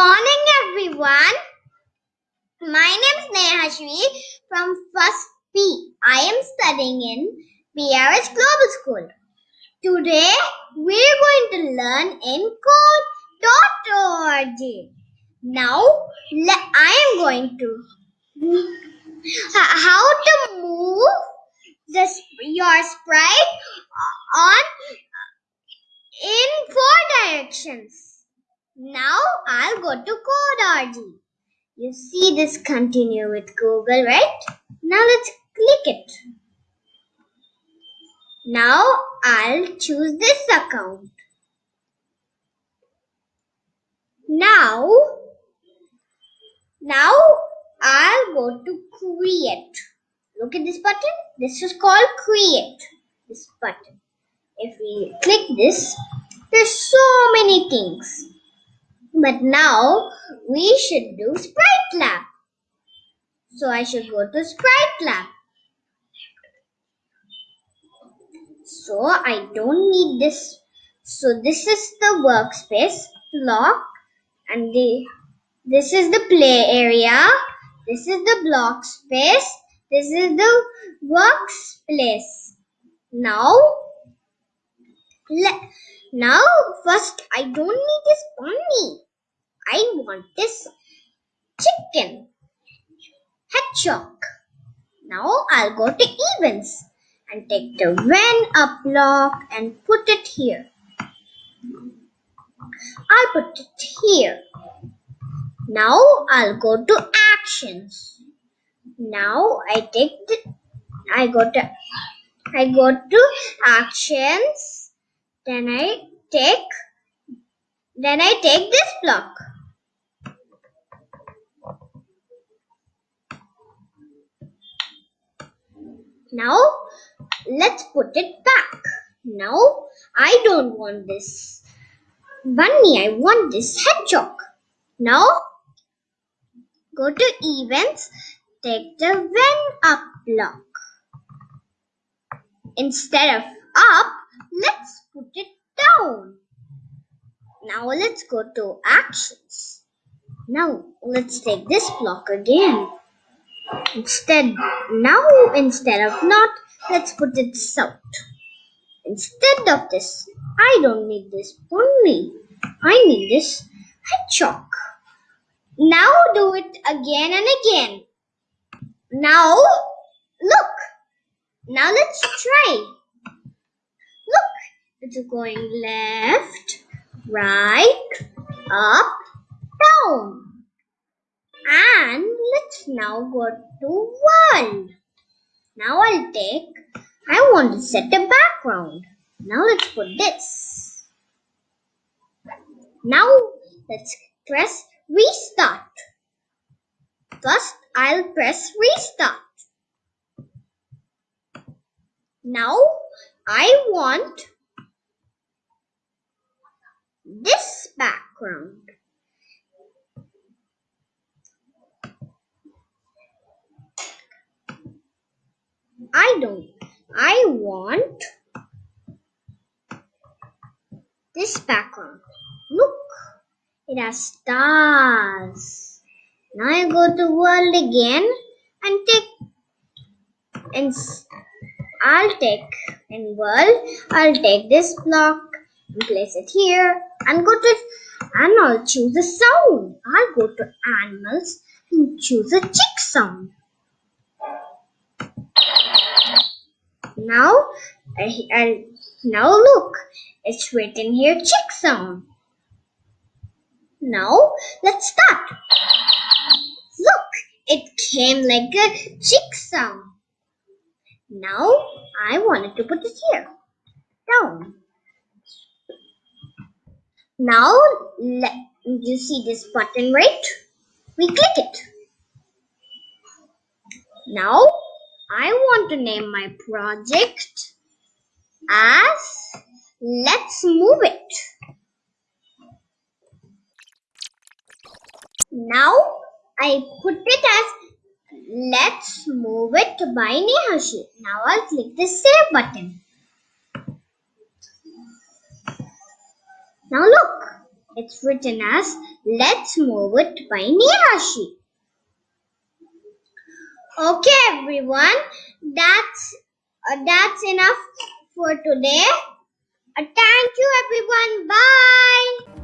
morning, everyone. My name is Nehashvi from First P. I am studying in PRS Global School. Today, we're going to learn in code.org. Now, I am going to how to move the your sprite on in four directions. Now I'll go to code.org. You see this continue with Google, right? Now let's click it. Now I'll choose this account. Now, now I'll go to create. Look at this button. This is called create. This button. If we click this, there's so many things. But now we should do Sprite Lab. So I should go to Sprite Lab. So I don't need this. So this is the workspace block and the this is the play area. This is the block space. This is the workspace. Now, le- now first I don't need this pony. I want this chicken hedgehog. Now I'll go to events and take the when up block and put it here. I'll put it here. Now I'll go to actions. Now I take the I go to I go to actions. Then I take then I take this block. Now let's put it back. Now I don't want this bunny. I want this hedgehog. Now go to events, take the when up block. Instead of up, let's put it down. Now let's go to actions. Now let's take this block again. Instead, now instead of not, let's put it south. Instead of this, I don't need this bunny. I need this hedgehog. Now do it again and again. Now, look. Now let's try. It's going left, right, up, down. And let's now go to world. Now I'll take, I want to set a background. Now let's put this. Now let's press restart. First, I'll press restart. Now I want this background. I don't. I want this background. Look, it has stars. Now I go to world again and take and I'll take in world. I'll take this block place it here and go to and I'll choose a sound. I'll go to animals and choose a chick sound. Now, uh, I, I uh, now look, it's written here chick sound. Now, let's start. Look, it came like a chick sound. Now, I wanted to put it here, down. Now, you see this button right? We click it. Now, I want to name my project as Let's Move It. Now, I put it as Let's Move It by Nehashi. Now, I'll click the Save button. Now, look, It's written as Let's Move It by Nehashi. Okay, everyone, that's uh, that's enough for today. Uh, thank you, everyone. Bye.